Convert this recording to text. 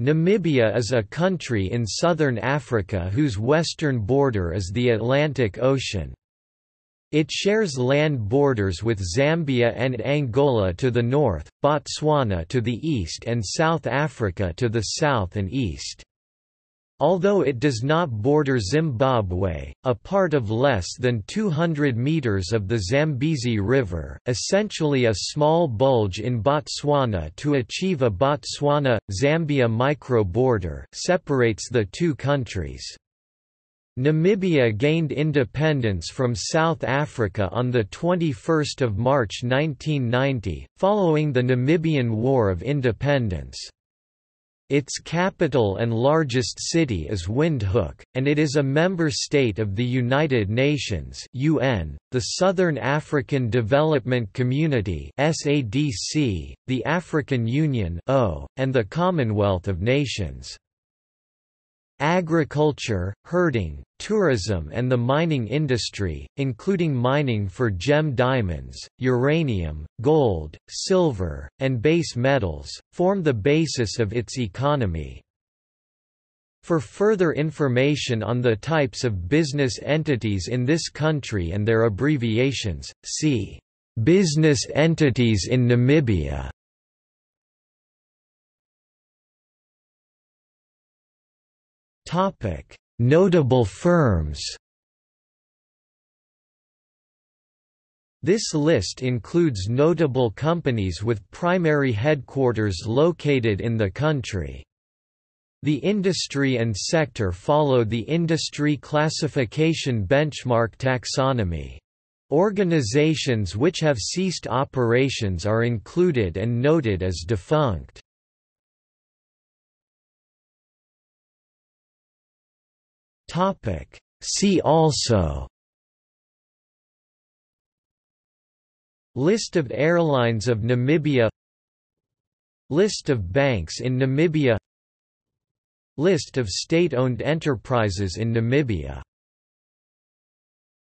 Namibia is a country in southern Africa whose western border is the Atlantic Ocean. It shares land borders with Zambia and Angola to the north, Botswana to the east and South Africa to the south and east. Although it does not border Zimbabwe, a part of less than 200 meters of the Zambezi River, essentially a small bulge in Botswana to achieve a Botswana-Zambia micro-border separates the two countries. Namibia gained independence from South Africa on 21 March 1990, following the Namibian War of Independence. Its capital and largest city is Windhoek, and it is a member state of the United Nations (UN), the Southern African Development Community (SADC), the African Union (O), and the Commonwealth of Nations. Agriculture, herding, tourism and the mining industry, including mining for gem diamonds, uranium, gold, silver, and base metals, form the basis of its economy. For further information on the types of business entities in this country and their abbreviations, see Business entities in Namibia. Notable firms. This list includes notable companies with primary headquarters located in the country. The industry and sector follow the industry classification benchmark taxonomy. Organizations which have ceased operations are included and noted as defunct. Topic. See also List of airlines of Namibia List of banks in Namibia List of state-owned enterprises in Namibia